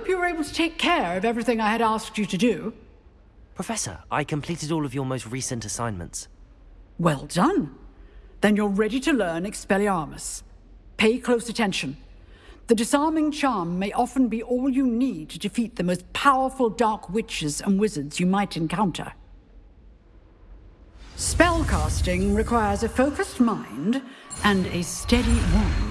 I hope you were able to take care of everything I had asked you to do. Professor, I completed all of your most recent assignments. Well done. Then you're ready to learn Expelliarmus. Pay close attention. The disarming charm may often be all you need to defeat the most powerful dark witches and wizards you might encounter. Spellcasting requires a focused mind and a steady wand.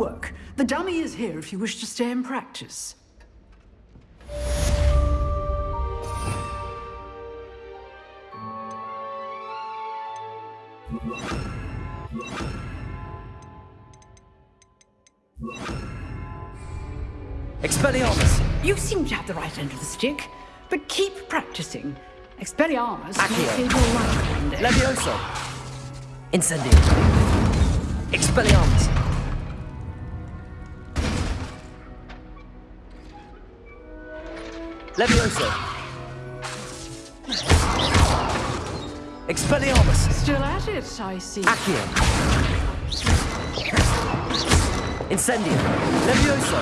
Work. The dummy is here if you wish to stay and practice. Expelliarmus! You seem to have the right end of the stick, but keep practicing. Expelliarmus may save your life one day. Levioso! Incendio! Expelliarmus! Levioso! Expelliarmus! Still at it, I see. Accio! Incendio! Levioso!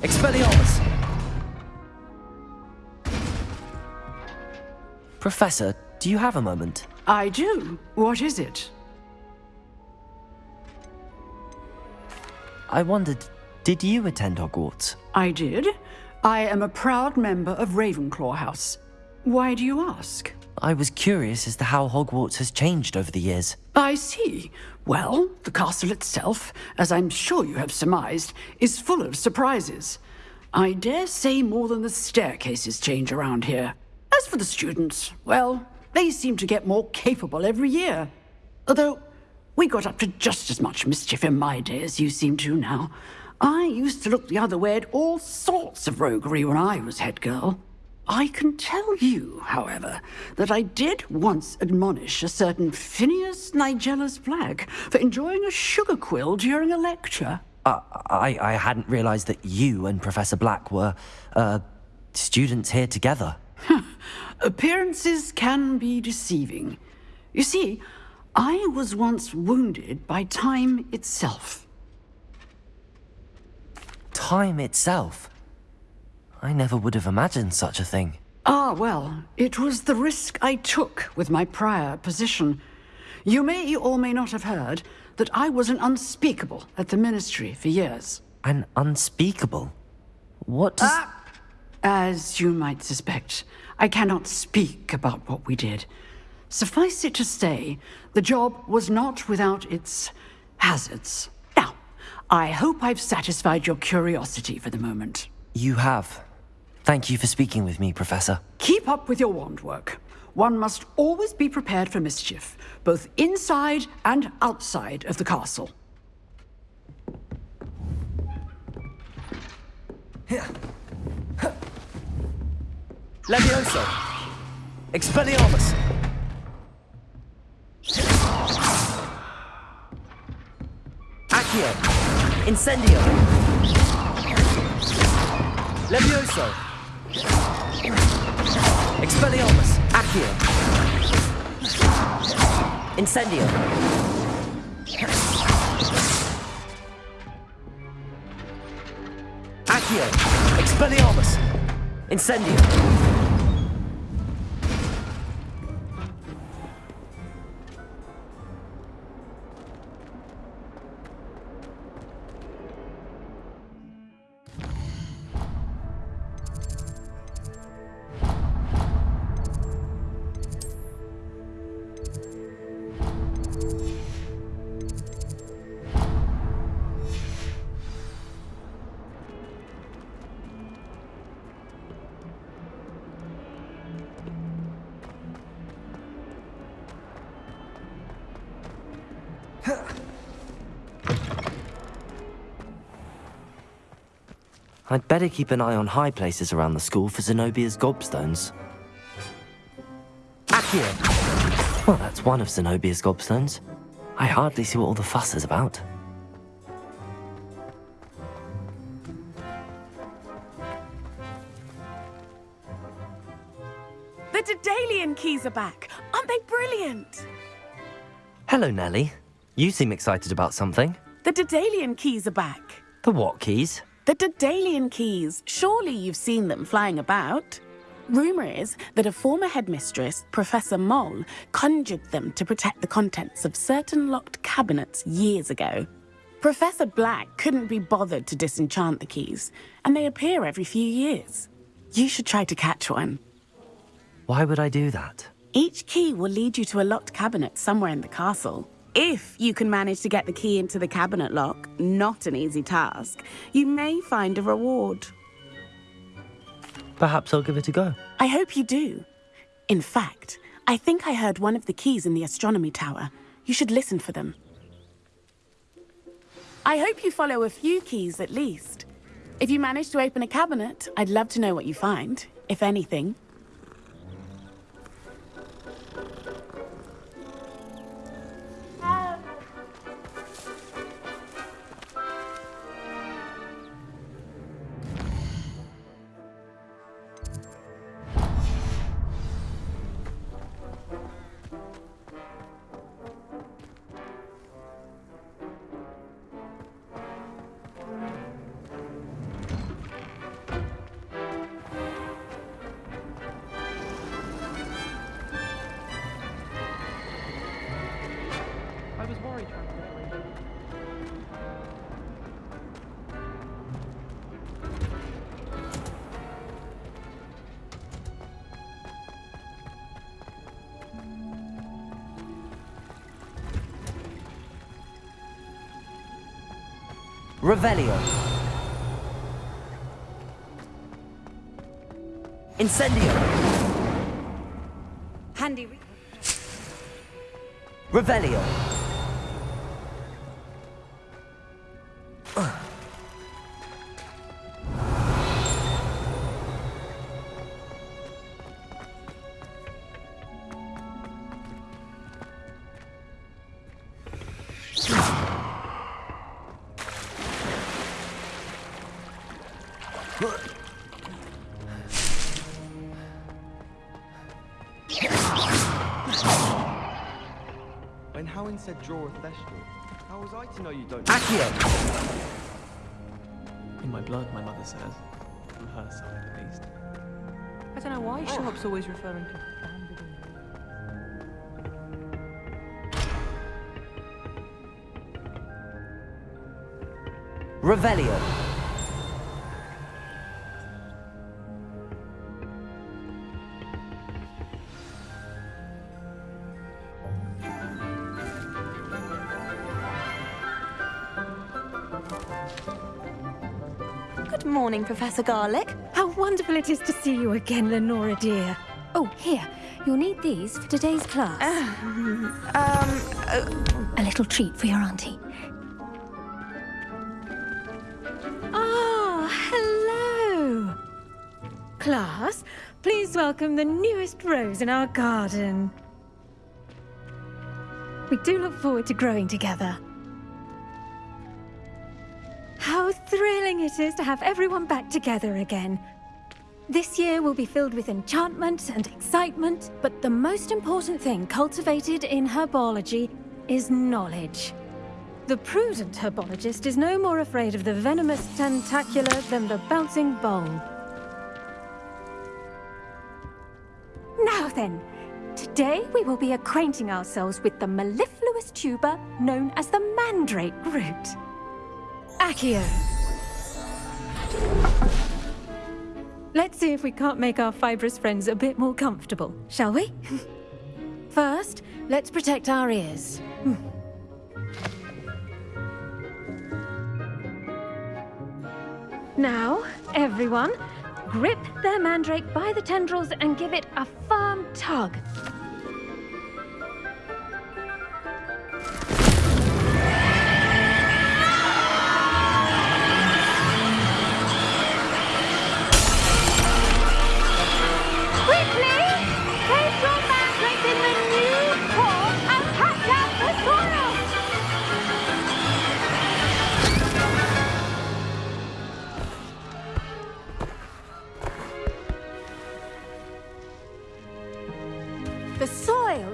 Expelliarmus! Professor, do you have a moment? I do. What is it? I wondered, did you attend Hogwarts? I did. I am a proud member of Ravenclaw House. Why do you ask? I was curious as to how Hogwarts has changed over the years. I see. Well, the castle itself, as I'm sure you have surmised, is full of surprises. I dare say more than the staircases change around here. As for the students, well, they seem to get more capable every year. Although, we got up to just as much mischief in my day as you seem to now. I used to look the other way at all sorts of roguery when I was head girl. I can tell you, however, that I did once admonish a certain Phineas Nigellus Black for enjoying a sugar quill during a lecture. Uh, I, I hadn't realized that you and Professor Black were, uh, students here together. Appearances can be deceiving. You see, I was once wounded by time itself. Time itself. I never would have imagined such a thing. Ah, well, it was the risk I took with my prior position. You may or may not have heard that I was an unspeakable at the ministry for years. An unspeakable. What does... Ah! As you might suspect, I cannot speak about what we did. Suffice it to say, the job was not without its hazards. Now, I hope I've satisfied your curiosity for the moment. You have. Thank you for speaking with me, Professor. Keep up with your wand work. One must always be prepared for mischief, both inside and outside of the castle. Levioso! Expelliarmus! Accio! Incendio! Levioso! Expelliarmus! Accio! Incendio! Accio! Expelliarmus! Incendio! I'd better keep an eye on high places around the school for Zenobia's gobstones. Accio! Well, that's one of Zenobia's gobstones. I hardly see what all the fuss is about. The Daedalian keys are back! Aren't they brilliant? Hello, Nellie. You seem excited about something. The Daedalian keys are back. The what keys? The Daedalian keys. Surely you've seen them flying about. Rumour is that a former headmistress, Professor Moll, conjured them to protect the contents of certain locked cabinets years ago. Professor Black couldn't be bothered to disenchant the keys, and they appear every few years. You should try to catch one. Why would I do that? Each key will lead you to a locked cabinet somewhere in the castle. If you can manage to get the key into the cabinet lock, not an easy task, you may find a reward. Perhaps I'll give it a go. I hope you do. In fact, I think I heard one of the keys in the astronomy tower. You should listen for them. I hope you follow a few keys at least. If you manage to open a cabinet, I'd love to know what you find, if anything. Revelio. Incendio. Handy. re- Revelio. Draw a Thestral, how was I to know you don't Accio. In my blood, my mother says. From her side, at least. I don't know why oh. Sharp's always referring to banded Revelio. Good morning, Professor Garlick. How wonderful it is to see you again, Lenora dear. Oh, here. You'll need these for today's class. A little treat for your auntie. Ah, hello. Class, please welcome the newest rose in our garden. We do look forward to growing together. Thrilling it is to have everyone back together again. This year will be filled with enchantment and excitement, but the most important thing cultivated in herbology is knowledge. The prudent herbologist is no more afraid of the venomous tentacula than the bouncing bulb. Now then, today we will be acquainting ourselves with the mellifluous tuber known as the mandrake root. Accio. Let's see if we can't make our fibrous friends a bit more comfortable, shall we? First, let's protect our ears. Hmm. Now, everyone, grip their mandrake by the tendrils and give it a firm tug.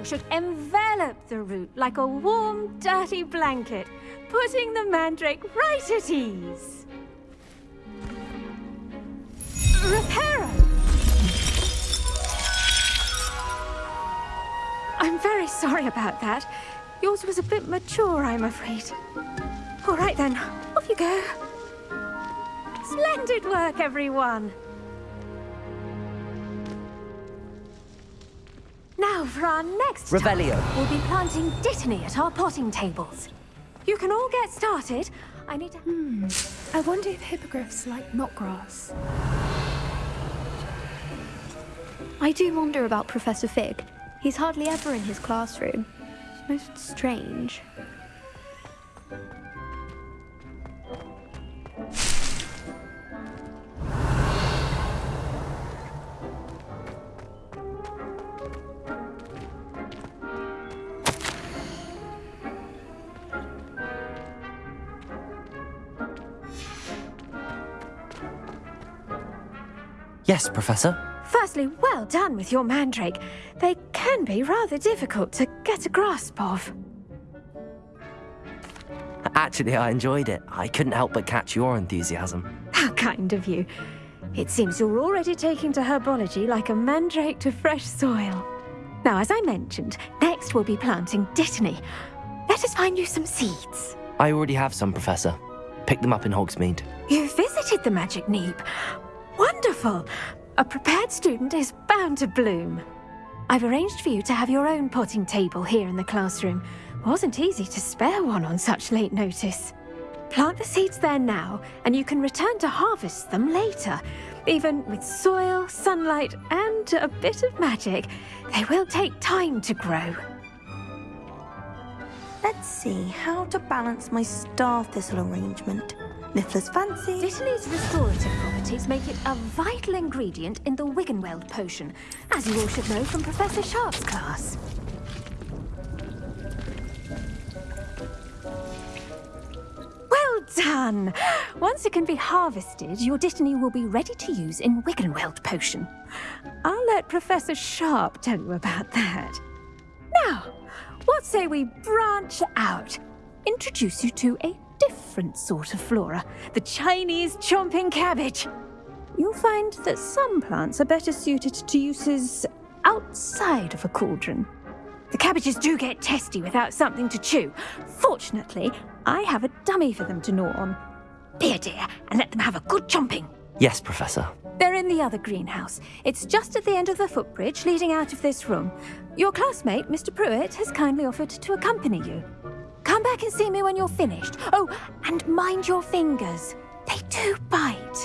Should envelop the root like a warm, dirty blanket, putting the mandrake right at ease. Reparo! I'm very sorry about that. Yours was a bit mature, I'm afraid. All right then, off you go. Splendid work, everyone! For our next task. Revelio. We'll be planting dittany at our potting tables. You can all get started. I need to... Hmm. I wonder if hippogriffs like knotgrass. I do wonder about Professor Fig. He's hardly ever in his classroom. It's most strange. Yes, Professor. Firstly, well done with your mandrake. They can be rather difficult to get a grasp of. Actually, I enjoyed it. I couldn't help but catch your enthusiasm. How kind of you. It seems you're already taking to herbology like a mandrake to fresh soil. Now, as I mentioned, next we'll be planting dittany. Let us find you some seeds. I already have some, Professor. Pick them up in Hogsmeade. You visited the Magic Neep. Wonderful! A prepared student is bound to bloom. I've arranged for you to have your own potting table here in the classroom. Wasn't easy to spare one on such late notice. Plant the seeds there now, and you can return to harvest them later. Even with soil, sunlight, and a bit of magic, they will take time to grow. Let's see how to balance my star thistle arrangement. Miffler's fancy. Dittany's restorative properties make it a vital ingredient in the Wiggenweld potion, as you all should know from Professor Sharp's class. Well done! Once it can be harvested, your Dittany will be ready to use in Wiggenweld potion. I'll let Professor Sharp tell you about that. Now, what say we branch out? Introduce you to a different sort of flora, the Chinese chomping cabbage. You'll find that some plants are better suited to uses outside of a cauldron. The cabbages do get testy without something to chew. Fortunately, I have a dummy for them to gnaw on. Be a dear and let them have a good chomping. Yes, Professor. They're in the other greenhouse. It's just at the end of the footbridge leading out of this room. Your classmate, Mr. Prewett, has kindly offered to accompany you. Back and see me when you're finished. Oh, and mind your fingers. They do bite.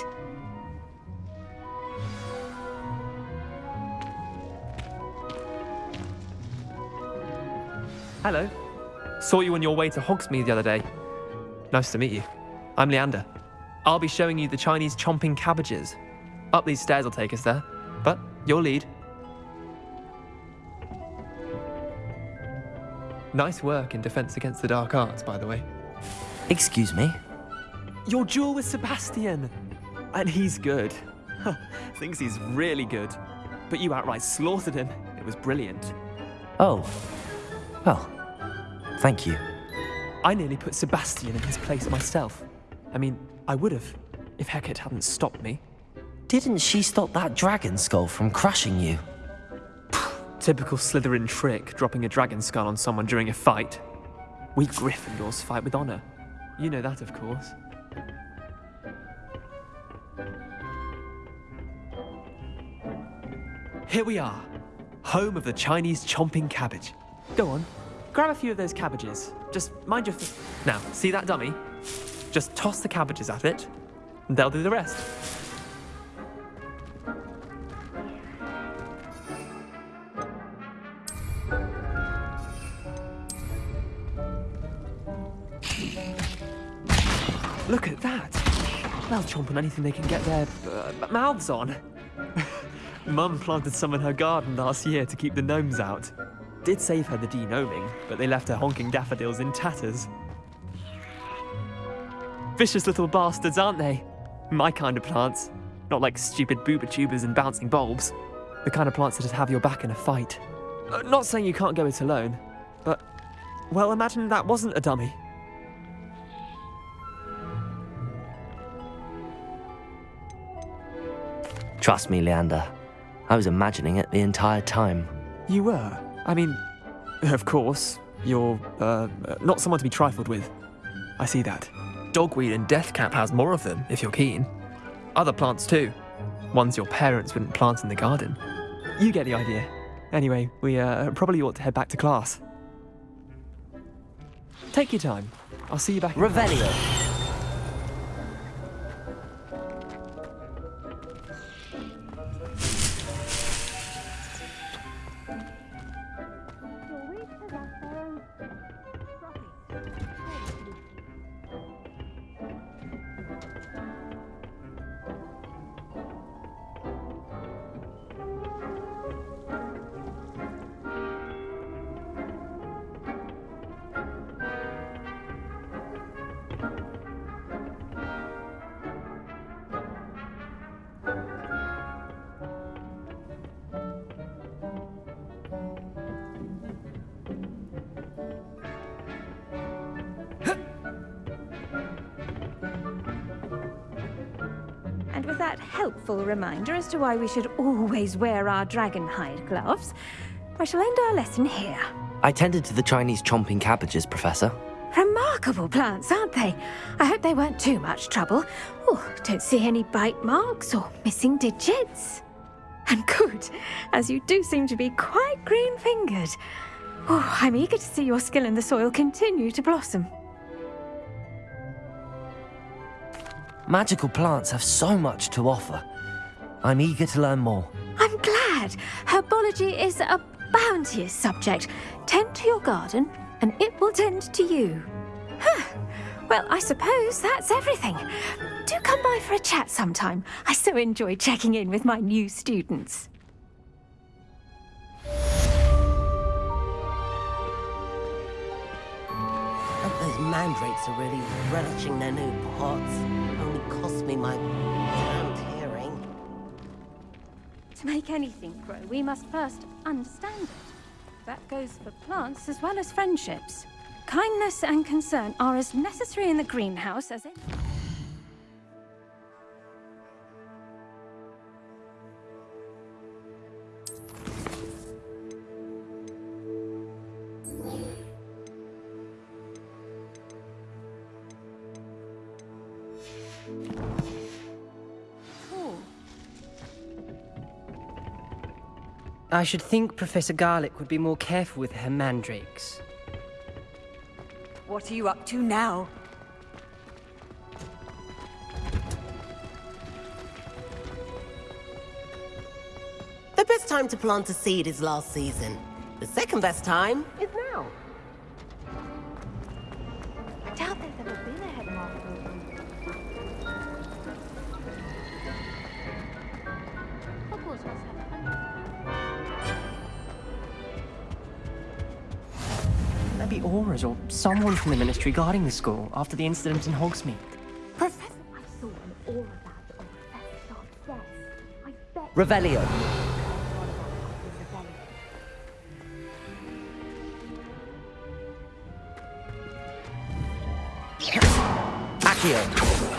Hello. Saw you on your way to Hogsmeade the other day. Nice to meet you. I'm Leander. I'll be showing you the Chinese chomping cabbages. Up these stairs will take us there, but your lead. Nice work in Defense Against the Dark Arts, by the way. Excuse me? Your duel with Sebastian! And he's good. Thinks he's really good. But you outright slaughtered him. It was brilliant. Oh. Well, thank you. I nearly put Sebastian in his place myself. I mean, I would have, if Hecat hadn't stopped me. Didn't she stop that dragon skull from crushing you? Typical Slytherin trick, dropping a dragon skull on someone during a fight. We Gryffindors fight with honor. You know that, of course. Here we are, home of the Chinese chomping cabbage. Go on, grab a few of those cabbages. Just mind your. Now, see that dummy? Just toss the cabbages at it, and they'll do the rest. Chomp on anything they can get their uh, mouths on. Mum planted some in her garden last year to keep the gnomes out. Did save her the degnoming, but they left her honking daffodils in tatters. Vicious little bastards, aren't they? My kind of plants. Not like stupid bubotubers and bouncing bulbs. The kind of plants that'd have your back in a fight. Uh, not saying you can't go it alone, but, well, imagine that wasn't a dummy. Trust me, Leander. I was imagining it the entire time. You were? I mean, of course, you're, uh, not someone to be trifled with. I see that. Dogweed and Deathcap has more of them, if you're keen. Other plants too. Ones your parents wouldn't plant in the garden. You get the idea. Anyway, we uh, probably ought to head back to class. Take your time. I'll see you back. Revelio. Helpful reminder as to why we should always wear our dragon hide gloves, I shall end our lesson here. I tended to the Chinese chomping cabbages, Professor. Remarkable plants, aren't they? I hope they weren't too much trouble. Oh, don't see any bite marks or missing digits. And good, as you do seem to be quite green-fingered. Oh, I'm eager to see your skill in the soil continue to blossom. Magical plants have so much to offer. I'm eager to learn more. I'm glad. Herbology is a bounteous subject. Tend to your garden, and it will tend to you. Huh. Well, I suppose that's everything. Do come by for a chat sometime. I so enjoy checking in with my new students. those mandrakes are really relishing their new pots. My damned hearing. To make anything grow, we must first understand it. That goes for plants as well as friendships. Kindness and concern are as necessary in the greenhouse as in... I should think Professor Garlick would be more careful with her mandrakes. What are you up to now? The best time to plant a seed is last season. The second best time is now. There'd be Aurors or someone from the Ministry guarding the school after the incident in Hogsmeade. Professor, I saw an Auror badge on Professor Sharp's desk. I bet Revelio. Accio.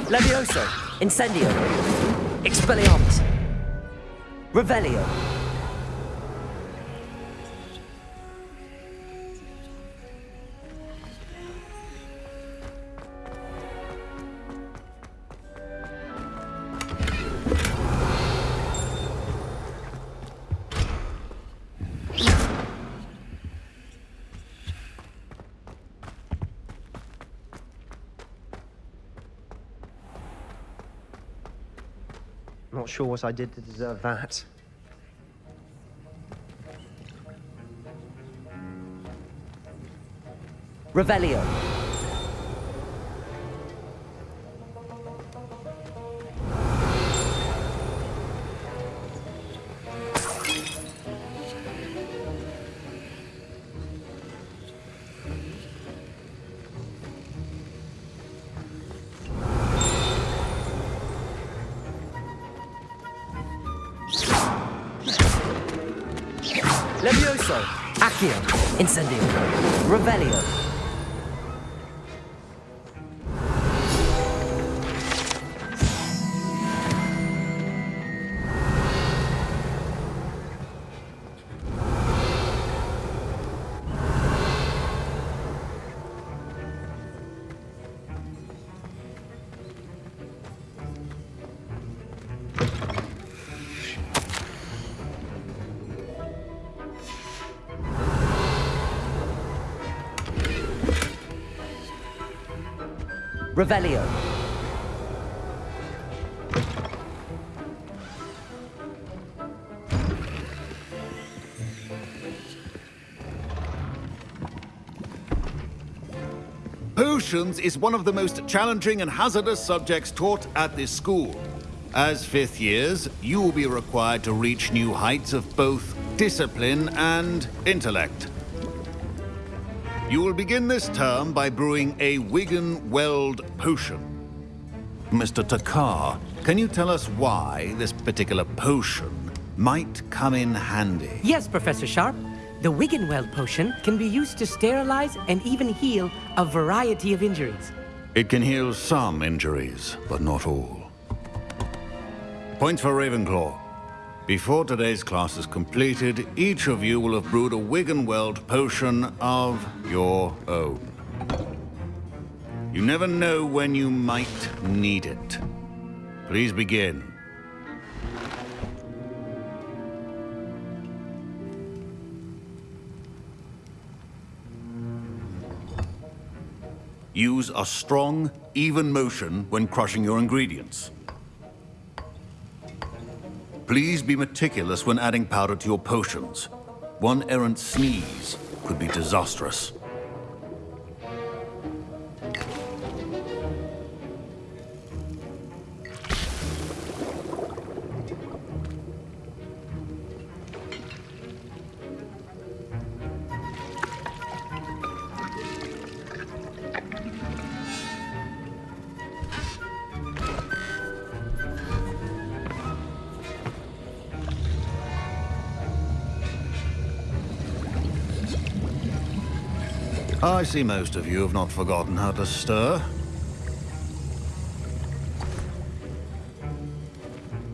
Levioso. Incendio. Expelliarmus. Revelio. Sure what I did to deserve that. Revelio. Accio! Incendio! Revelio! Revelio. Potions is one of the most challenging and hazardous subjects taught at this school. As fifth years, you will be required to reach new heights of both discipline and intellect. You will begin this term by brewing a Wiggenweld potion. Mr. Thakkar, can you tell us why this particular potion might come in handy? Yes, Professor Sharp. The Wigan Wiggenweld potion can be used to sterilize and even heal a variety of injuries. It can heal some injuries, but not all. Points for Ravenclaw. Before today's class is completed, each of you will have brewed a Wiggenweld potion of your own. You never know when you might need it. Please begin. Use a strong, even motion when crushing your ingredients. Please be meticulous when adding powder to your potions. One errant sneeze could be disastrous. See most of you have not forgotten how to stir.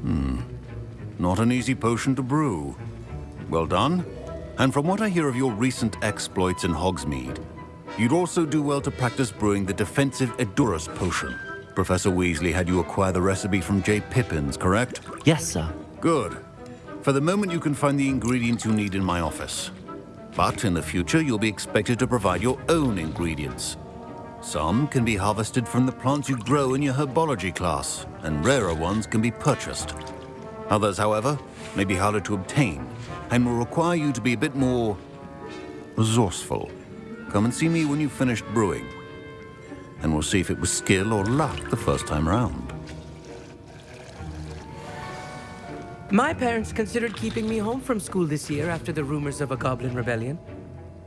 Hmm. Not an easy potion to brew. Well done. And from what I hear of your recent exploits in Hogsmeade, you'd also do well to practice brewing the defensive Edurus potion. Professor Weasley had you acquire the recipe from J. Pippins, correct? Yes, sir. Good. For the moment, you can find the ingredients you need in my office. But in the future, you'll be expected to provide your own ingredients. Some can be harvested from the plants you grow in your herbology class, and rarer ones can be purchased. Others, however, may be harder to obtain, and will require you to be a bit more resourceful. Come and see me when you've finished brewing, and we'll see if it was skill or luck the first time round. My parents considered keeping me home from school this year after the rumors of a goblin rebellion.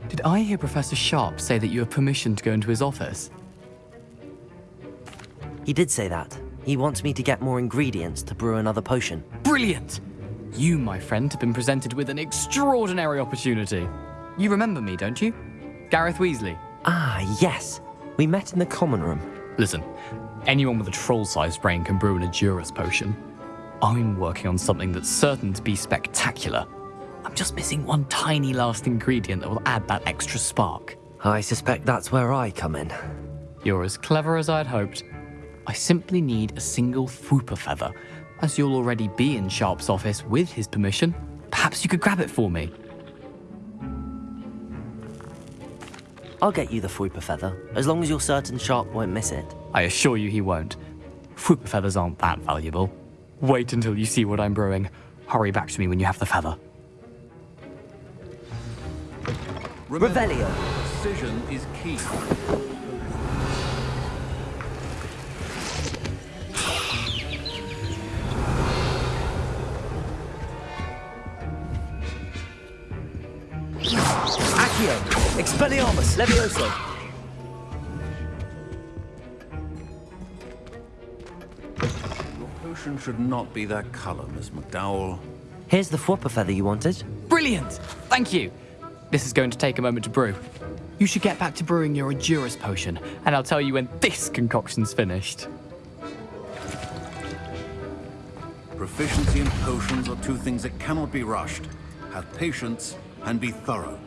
Did I hear Professor Sharp say that you have permission to go into his office? He did say that. He wants me to get more ingredients to brew another potion. Brilliant! You, my friend, have been presented with an extraordinary opportunity. You remember me, don't you? Gareth Weasley. Ah, yes. We met in the common room. Listen, anyone with a troll-sized brain can brew an Edurus potion. I'm working on something that's certain to be spectacular. I'm just missing one tiny last ingredient that will add that extra spark. I suspect that's where I come in. You're as clever as I'd hoped. I simply need a single Fwooper feather. As you'll already be in Sharp's office with his permission, perhaps you could grab it for me. I'll get you the Fwooper feather, as long as you're certain Sharp won't miss it. I assure you he won't. Fwooper feathers aren't that valuable. Wait until you see what I'm brewing. Hurry back to me when you have the feather. Revelio. Precision is key. Accio. Expelliarmus. Levioso. Your should not be that color, Miss McDowell. Here's the Fwooper feather you wanted. Brilliant! Thank you. This is going to take a moment to brew. You should get back to brewing your Edurus potion, and I'll tell you when this concoction's finished. Proficiency in potions are two things that cannot be rushed. Have patience and be thorough.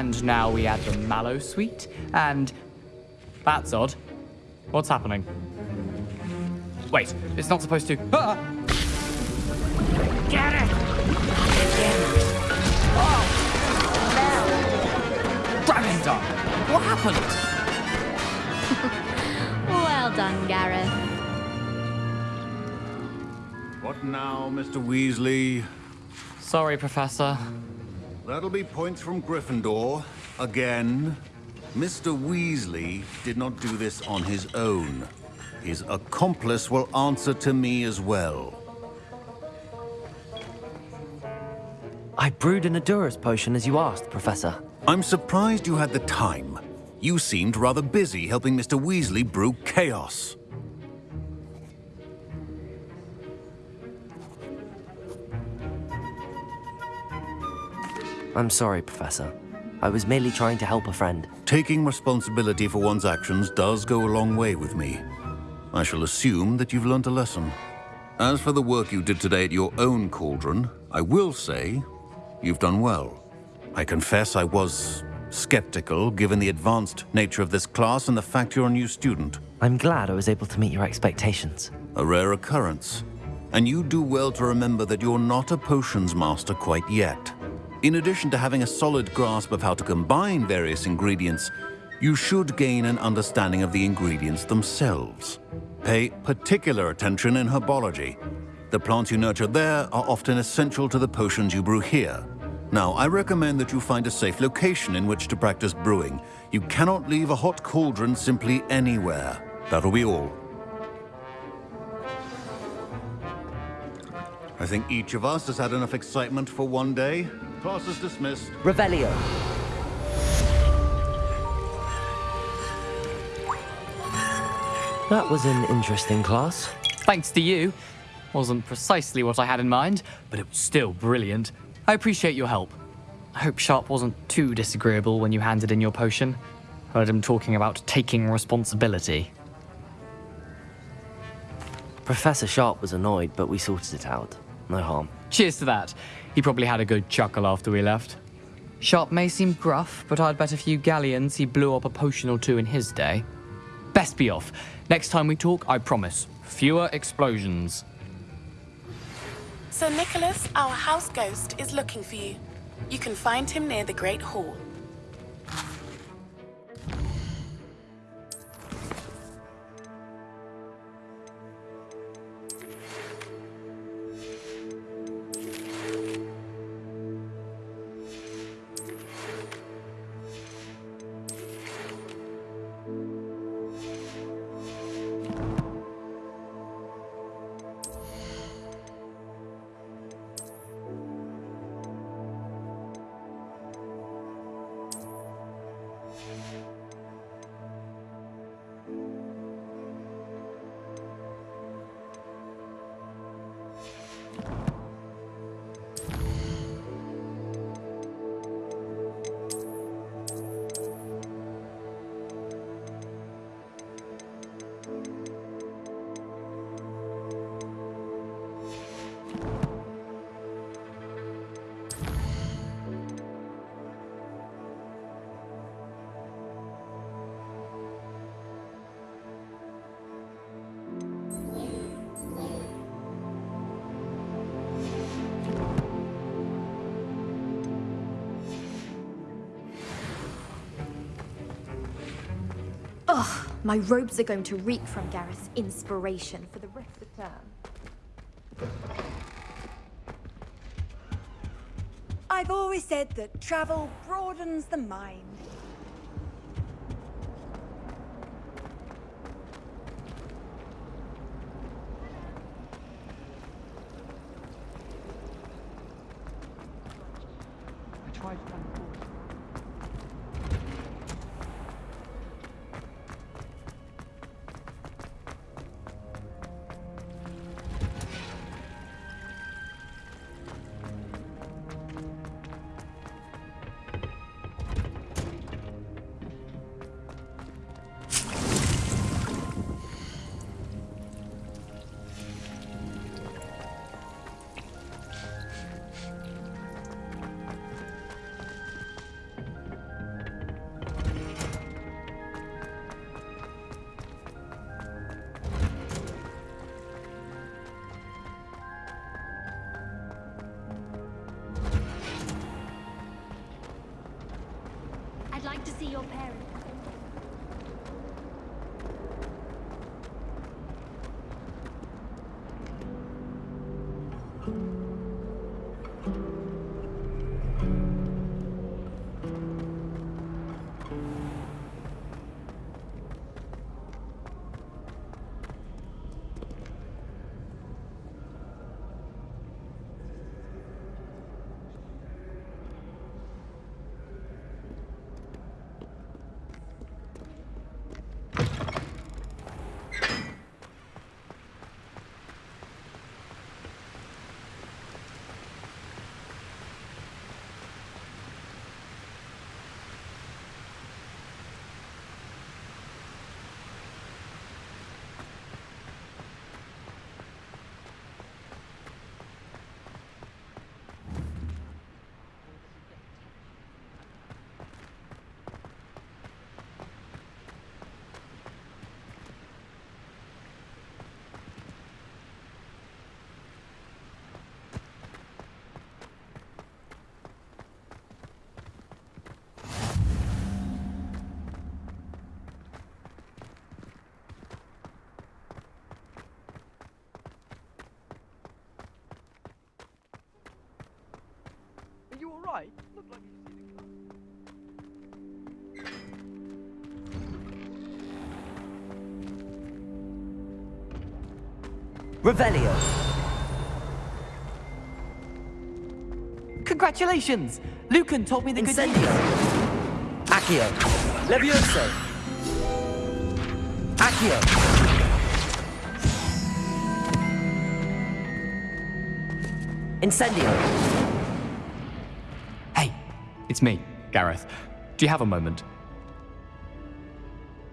And now we add the mallow sweet, and that's odd. What's happening? Wait, it's not supposed to. Ah! Get it! Ravender! What happened? Well done, Gareth. What now, Mr. Weasley? Sorry, Professor. That'll be points from Gryffindor. Again. Mr. Weasley did not do this on his own. His accomplice will answer to me as well. I brewed an Edurus potion as you asked, Professor. I'm surprised you had the time. You seemed rather busy helping Mr. Weasley brew chaos. I'm sorry, Professor. I was merely trying to help a friend. Taking responsibility for one's actions does go a long way with me. I shall assume that you've learnt a lesson. As for the work you did today at your own cauldron, I will say you've done well. I confess I was skeptical given the advanced nature of this class and the fact you're a new student. I'm glad I was able to meet your expectations. A rare occurrence. And you do well to remember that you're not a potions master quite yet. In addition to having a solid grasp of how to combine various ingredients, you should gain an understanding of the ingredients themselves. Pay particular attention in herbology. The plants you nurture there are often essential to the potions you brew here. Now, I recommend that you find a safe location in which to practice brewing. You cannot leave a hot cauldron simply anywhere. That'll be all. I think each of us has had enough excitement for one day. Class is dismissed. Revelio. That was an interesting class. Thanks to you. Wasn't precisely what I had in mind, but it was still brilliant. I appreciate your help. I hope Sharp wasn't too disagreeable when you handed in your potion. Heard him talking about taking responsibility. Professor Sharp was annoyed, but we sorted it out. No harm. Cheers to that. He probably had a good chuckle after we left. Sharp may seem gruff, but I'd bet a few galleons he blew up a potion or two in his day. Best be off. Next time we talk, I promise, fewer explosions. Sir Nicholas, our house ghost, is looking for you. You can find him near the Great Hall. Ugh, my robes are going to reek from Gareth's inspiration for the rest of the term. I've always said that travel broadens the mind. Your parents. Are? Look like you've seen a cut. Revelio. Congratulations! Lucan told me the good Incendio. Accio. Levioso. Accio. Incendio. It's me, Gareth. Do you have a moment?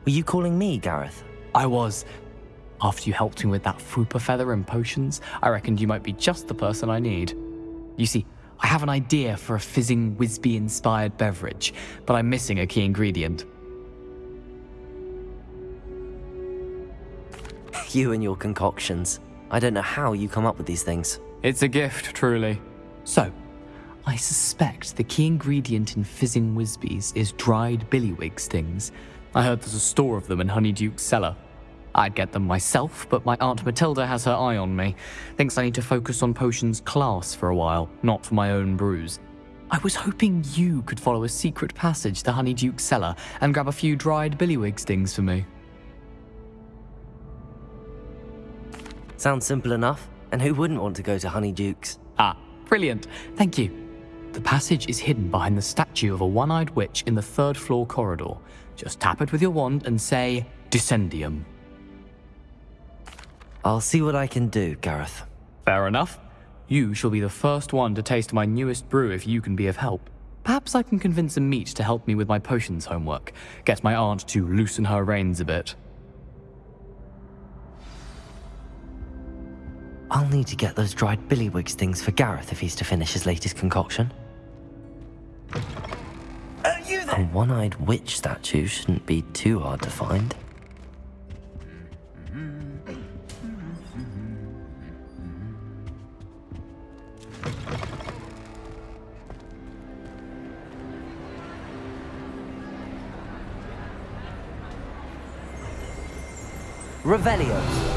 Were you calling me, Gareth? I was. After you helped me with that Fwooper feather and potions, I reckoned you might be just the person I need. You see, I have an idea for a fizzing Whizbee inspired beverage, but I'm missing a key ingredient. You and your concoctions. I don't know how you come up with these things. It's a gift, truly. So, I suspect the key ingredient in fizzing Whizbees is dried billywig stings. I heard there's a store of them in Honeyduke's cellar. I'd get them myself, but my Aunt Matilda has her eye on me. Thinks I need to focus on potions class for a while, not for my own brews. I was hoping you could follow a secret passage to Honeyduke's cellar and grab a few dried billywig stings for me. Sounds simple enough. And who wouldn't want to go to Honeyduke's? Ah, brilliant. Thank you. The passage is hidden behind the statue of a one eyed witch in the third floor corridor. Just tap it with your wand and say, Descendium. I'll see what I can do, Gareth. Fair enough. You shall be the first one to taste my newest brew if you can be of help. Perhaps I can convince Amit to help me with my potions homework. Get my aunt to loosen her reins a bit. I'll need to get those dried billywigs things for Gareth if he's to finish his latest concoction. A one-eyed witch statue shouldn't be too hard to find. Revelio.